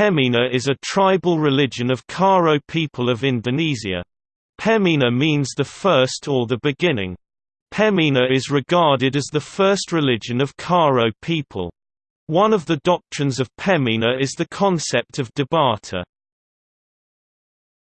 Pemena is a tribal religion of Karo people of Indonesia. Pemena means the first or the beginning. Pemena is regarded as the first religion of Karo people. One of the doctrines of Pemena is the concept of Debata.